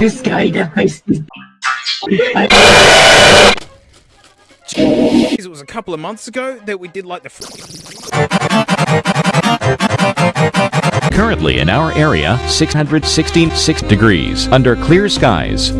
This guy dies. Jeez, it was a couple of months ago that we did like the. Currently in our area, 666 degrees under clear skies.